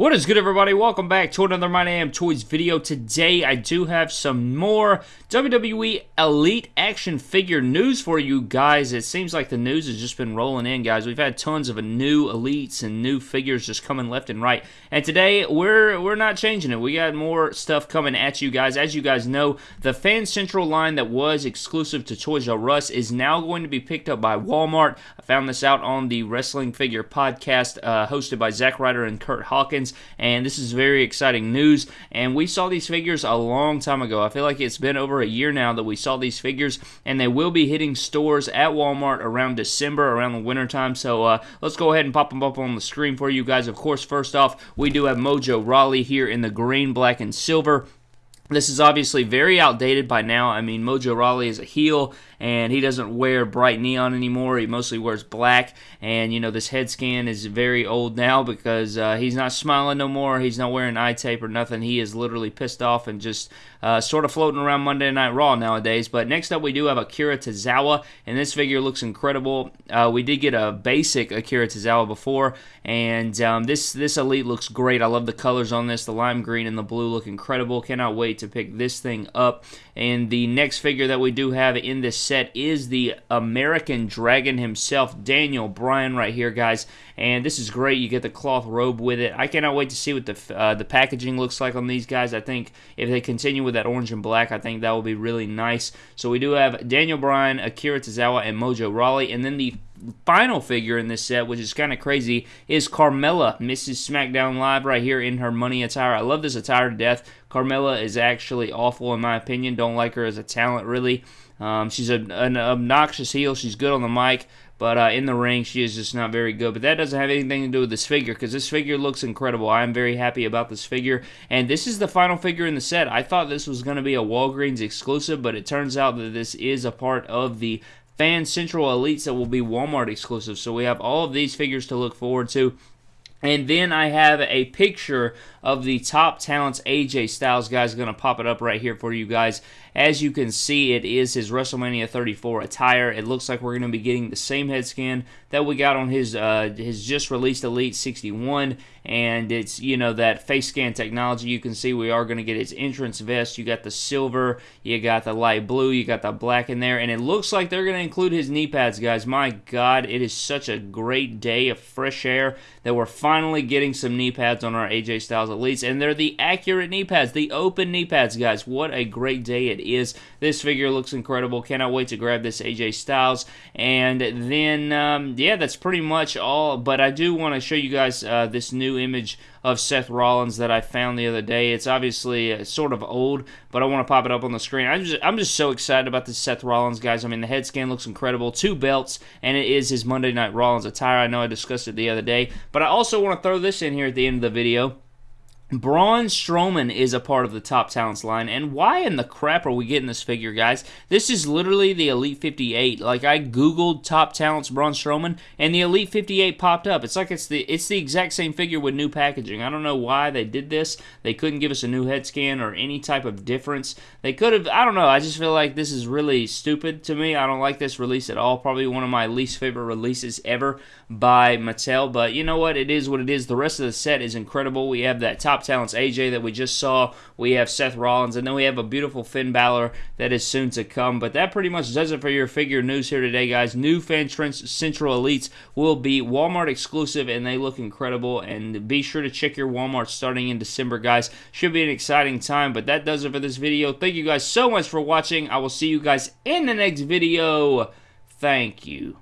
What is good everybody? Welcome back to another My Damn Toys video. Today I do have some more WWE Elite action figure news for you guys. It seems like the news has just been rolling in guys. We've had tons of new elites and new figures just coming left and right. And today we're we're not changing it. We got more stuff coming at you guys. As you guys know, the Fan Central line that was exclusive to Toys R Us is now going to be picked up by Walmart. I found this out on the Wrestling Figure podcast uh, hosted by Zack Ryder and Curt Hawkins and this is very exciting news. And we saw these figures a long time ago. I feel like it's been over a year now that we saw these figures, and they will be hitting stores at Walmart around December, around the winter time. So uh, let's go ahead and pop them up on the screen for you guys. Of course, first off, we do have Mojo Rawley here in the green, black, and silver. This is obviously very outdated by now. I mean, Mojo Rawley is a heel, and he doesn't wear bright neon anymore. He mostly wears black, and you know this head scan is very old now because uh, he's not smiling no more. He's not wearing eye tape or nothing. He is literally pissed off and just uh, sort of floating around Monday Night Raw nowadays. But next up, we do have Akira Tozawa, and this figure looks incredible. Uh, we did get a basic Akira Tozawa before, and um, this this elite looks great. I love the colors on this. The lime green and the blue look incredible. Cannot wait to pick this thing up. And the next figure that we do have in this set is the American Dragon himself, Daniel Bryan, right here, guys. And this is great. You get the cloth robe with it. I cannot wait to see what the uh, the packaging looks like on these guys. I think if they continue with that orange and black, I think that will be really nice. So we do have Daniel Bryan, Akira Tozawa, and Mojo Rawley. And then the final figure in this set, which is kind of crazy, is Carmella, Mrs. SmackDown Live, right here in her money attire. I love this attire to death. Carmella is actually awful, in my opinion. Don't like her as a talent, really. Um, she's a, an obnoxious heel. She's good on the mic, but uh, in the ring, she is just not very good. But that doesn't have anything to do with this figure because this figure looks incredible. I am very happy about this figure. And this is the final figure in the set. I thought this was going to be a Walgreens exclusive, but it turns out that this is a part of the Fan Central Elites that will be Walmart exclusive. So we have all of these figures to look forward to. And then I have a picture of the top talents AJ Styles guys going to pop it up right here for you guys. As you can see, it is his WrestleMania 34 attire. It looks like we're going to be getting the same head scan that we got on his uh, his just released Elite 61, and it's you know that face scan technology. You can see we are going to get his entrance vest. You got the silver, you got the light blue, you got the black in there, and it looks like they're going to include his knee pads, guys. My God, it is such a great day of fresh air that we're finally getting some knee pads on our AJ Styles Elites, and they're the accurate knee pads, the open knee pads, guys. What a great day it is. This figure looks incredible. Cannot wait to grab this AJ Styles. And then, um, yeah, that's pretty much all. But I do want to show you guys uh, this new image of Seth Rollins that I found the other day. It's obviously uh, sort of old, but I want to pop it up on the screen. I'm just, I'm just so excited about this Seth Rollins, guys. I mean, the head scan looks incredible. Two belts, and it is his Monday Night Rollins attire. I know I discussed it the other day, but I also want to throw this in here at the end of the video. Braun Strowman is a part of the top talents line, and why in the crap are we getting this figure, guys? This is literally the Elite 58. Like I googled top talents Braun Strowman, and the Elite 58 popped up. It's like it's the it's the exact same figure with new packaging. I don't know why they did this. They couldn't give us a new head scan or any type of difference. They could have. I don't know. I just feel like this is really stupid to me. I don't like this release at all. Probably one of my least favorite releases ever by Mattel. But you know what? It is what it is. The rest of the set is incredible. We have that top top talents AJ that we just saw. We have Seth Rollins, and then we have a beautiful Finn Balor that is soon to come. But that pretty much does it for your figure news here today, guys. New Fan Central Elites will be Walmart exclusive, and they look incredible. And be sure to check your Walmart starting in December, guys. Should be an exciting time. But that does it for this video. Thank you guys so much for watching. I will see you guys in the next video. Thank you.